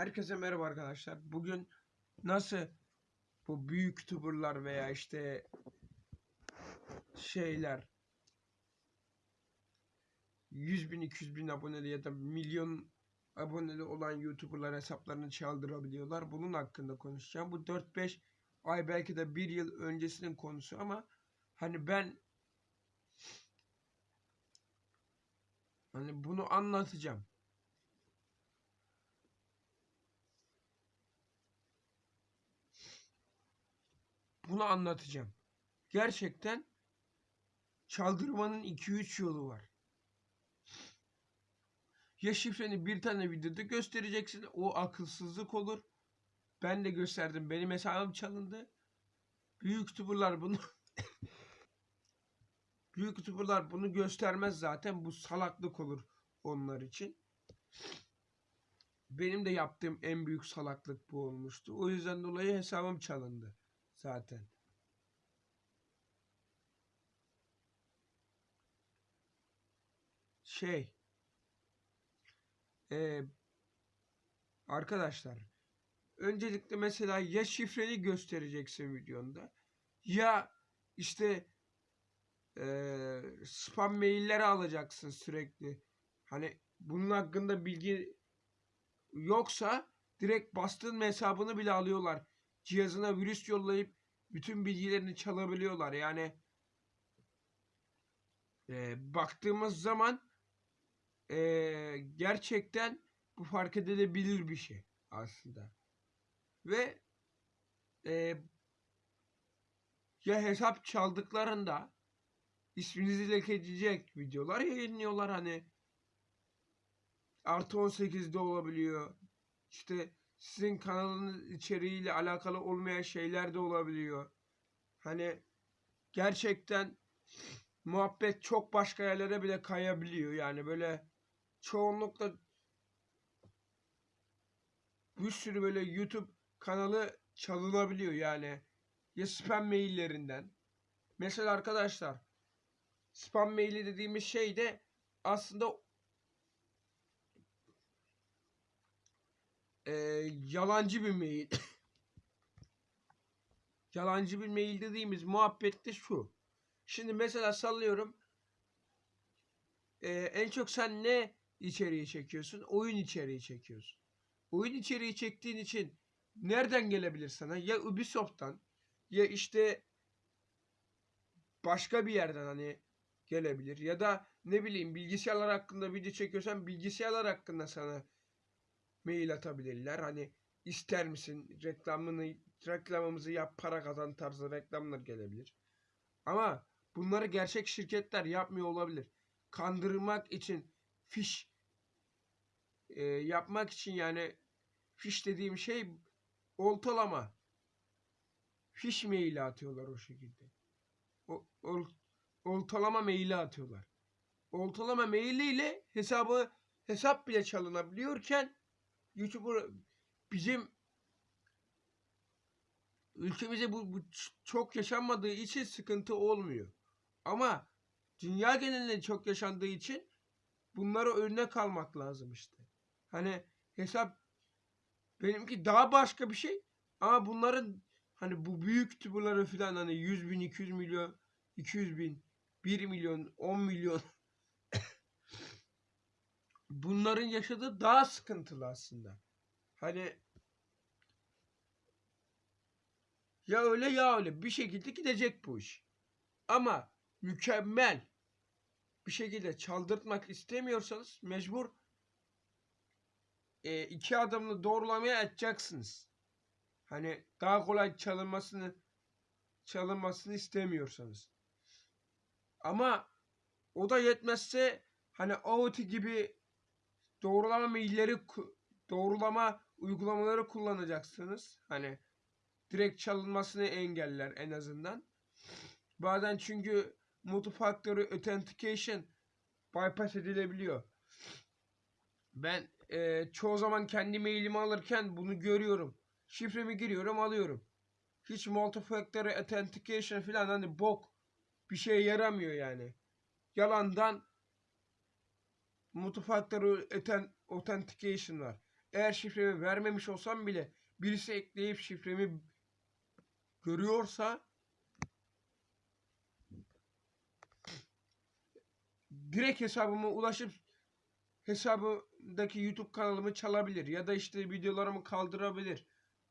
Herkese merhaba arkadaşlar. Bugün nasıl bu büyük youtuberlar veya işte şeyler 100 bin 200 bin aboneli ya da milyon aboneli olan youtuberlar hesaplarını çaldırabiliyorlar. Bunun hakkında konuşacağım. Bu 4-5 ay belki de bir yıl öncesinin konusu ama hani ben hani bunu anlatacağım. Bunu anlatacağım. Gerçekten çaldırmanın 2-3 yolu var. Ya şifreni bir tane videoda göstereceksin. O akılsızlık olur. Ben de gösterdim. Benim hesabım çalındı. Büyük youtuberlar bunu Büyük youtuberlar bunu göstermez zaten. Bu salaklık olur onlar için. Benim de yaptığım en büyük salaklık bu olmuştu. O yüzden dolayı hesabım çalındı zaten. Şey e, arkadaşlar öncelikle mesela ya şifreni göstereceksin videonda ya işte e, spam mailleri alacaksın sürekli. Hani bunun hakkında bilgi yoksa direkt bastığın hesabını bile alıyorlar. Cihazına virüs yollayıp bütün bilgilerini çalabiliyorlar. Yani e, baktığımız zaman e, gerçekten bu fark edilebilir bir şey aslında. Ve e, ya hesap çaldıklarında isminizi lekeleyecek videolar yayınlıyorlar hani artı 18'de olabiliyor. İşte sizin kanalınız içeriğiyle alakalı olmayan şeyler de olabiliyor. Hani gerçekten muhabbet çok başka yerlere bile kayabiliyor. Yani böyle çoğunlukla bir sürü böyle YouTube kanalı çalınabiliyor yani. Ya spam maillerinden. Mesela arkadaşlar spam maili dediğimiz şey de aslında e, yalancı bir mail. yalancı bir mail dediğimiz muhabbet de şu. Şimdi mesela sallıyorum. E, en çok sen ne içeriği çekiyorsun? Oyun içeriği çekiyorsun. Oyun içeriği çektiğin için nereden gelebilir sana? Ya Ubisoft'tan ya işte başka bir yerden hani gelebilir. Ya da ne bileyim bilgisayarlar hakkında video çekiyorsan bilgisayarlar hakkında sana mail atabilirler. Hani ister misin reklamını reklamımızı yap para kazan tarzı reklamlar gelebilir. Ama bunları gerçek şirketler yapmıyor olabilir. Kandırmak için fiş e, yapmak için yani fiş dediğim şey oltalama. Fiş maili atıyorlar o şekilde. O, ol, oltalama maili atıyorlar. Oltalama mailiyle hesabı hesap bile çalınabiliyorken YouTuber bizim ülkemize bu, bu çok yaşanmadığı için sıkıntı olmuyor. Ama dünya genelinde çok yaşandığı için bunlara örnek almak lazım işte. Hani hesap benimki daha başka bir şey ama bunların hani bu büyük youtuberları falan hani 100 bin 200 milyon 200 bin 1 milyon 10 milyon bunların yaşadığı daha sıkıntılı aslında. Hani ya öyle ya öyle bir şekilde gidecek bu iş. Ama mükemmel bir şekilde çaldırtmak istemiyorsanız mecbur e, iki adımlı doğrulamaya açacaksınız. Hani daha kolay çalınmasını çalınmasını istemiyorsanız. Ama o da yetmezse hani OT gibi doğrulama mailleri doğrulama uygulamaları kullanacaksınız. Hani direkt çalınmasını engeller en azından. Bazen çünkü multifactor authentication bypass edilebiliyor. Ben e, çoğu zaman kendi mailimi alırken bunu görüyorum. Şifremi giriyorum alıyorum. Hiç multifactor authentication falan hani bok bir şey yaramıyor yani. Yalandan multifactor authentication var. eğer şifremi vermemiş olsam bile birisi ekleyip şifremi görüyorsa direkt hesabıma ulaşıp hesabımdaki YouTube kanalımı çalabilir ya da işte videolarımı kaldırabilir.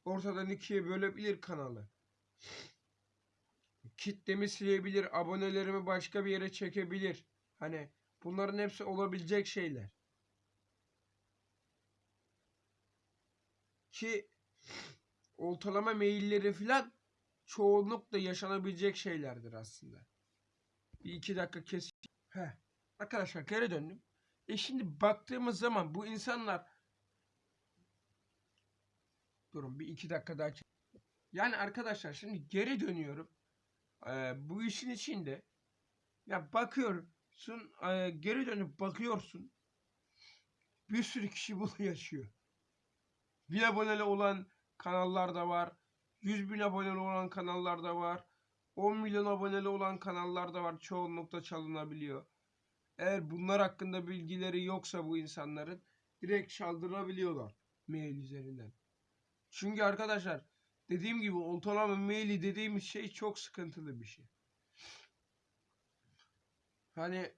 Ortadan ikiye bölebilir kanalı. Kitlemi silebilir, abonelerimi başka bir yere çekebilir. Hani bunların hepsi olabilecek şeyler. Ki oltalama mailleri filan çoğunlukla yaşanabilecek şeylerdir aslında. Bir iki dakika kes. Arkadaşlar geri döndüm. E şimdi baktığımız zaman bu insanlar Durun bir iki dakika daha Yani arkadaşlar şimdi geri dönüyorum. Ee, bu işin içinde ya bakıyorsun e, geri dönüp bakıyorsun bir sürü kişi bunu yaşıyor. Bir aboneli olan kanallar da var. 100 bin aboneli olan kanallar da var. 10 milyon aboneli olan kanallar da var. Çoğunlukla çalınabiliyor. Eğer bunlar hakkında bilgileri yoksa bu insanların direkt çaldırabiliyorlar mail üzerinden. Çünkü arkadaşlar dediğim gibi oltalama maili dediğimiz şey çok sıkıntılı bir şey. Hani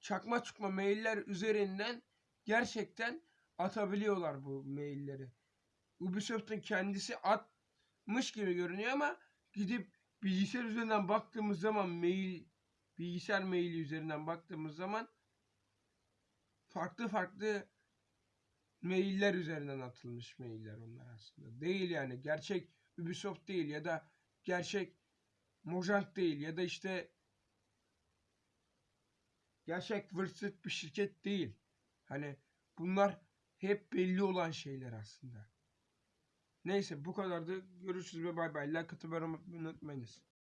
çakma çukma mailler üzerinden gerçekten atabiliyorlar bu mailleri. Ubisoft'un kendisi atmış gibi görünüyor ama gidip bilgisayar üzerinden baktığımız zaman mail bilgisayar maili üzerinden baktığımız zaman farklı farklı mailler üzerinden atılmış mailler onlar aslında. Değil yani gerçek Ubisoft değil ya da gerçek Mojang değil ya da işte gerçek Wordset bir şirket değil. Hani bunlar hep belli olan şeyler aslında. Neyse bu kadardı. Görüşürüz ve bay bay. Like atmayı unutmayınız.